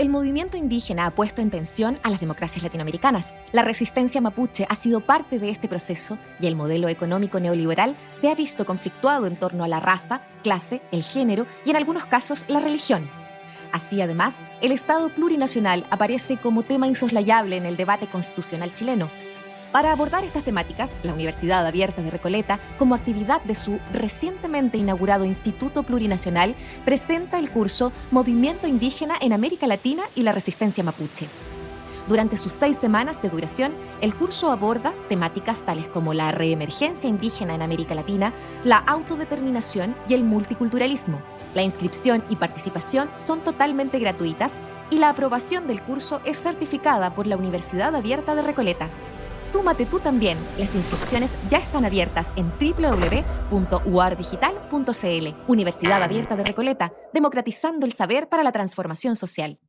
el movimiento indígena ha puesto en tensión a las democracias latinoamericanas. La resistencia mapuche ha sido parte de este proceso y el modelo económico neoliberal se ha visto conflictuado en torno a la raza, clase, el género y en algunos casos la religión. Así, además, el Estado plurinacional aparece como tema insoslayable en el debate constitucional chileno, para abordar estas temáticas, la Universidad Abierta de Recoleta, como actividad de su recientemente inaugurado Instituto Plurinacional, presenta el curso Movimiento Indígena en América Latina y la Resistencia Mapuche. Durante sus seis semanas de duración, el curso aborda temáticas tales como la reemergencia indígena en América Latina, la autodeterminación y el multiculturalismo. La inscripción y participación son totalmente gratuitas y la aprobación del curso es certificada por la Universidad Abierta de Recoleta. Súmate tú también. Las inscripciones ya están abiertas en www.uardigital.cl. Universidad Abierta de Recoleta, democratizando el saber para la transformación social.